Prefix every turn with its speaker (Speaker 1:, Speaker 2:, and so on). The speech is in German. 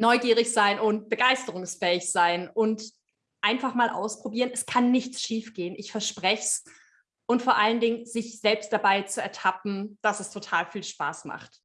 Speaker 1: neugierig sein und begeisterungsfähig sein und einfach mal ausprobieren. Es kann nichts schiefgehen, ich verspreche es. Und vor allen Dingen sich selbst dabei zu ertappen, dass es total viel Spaß macht.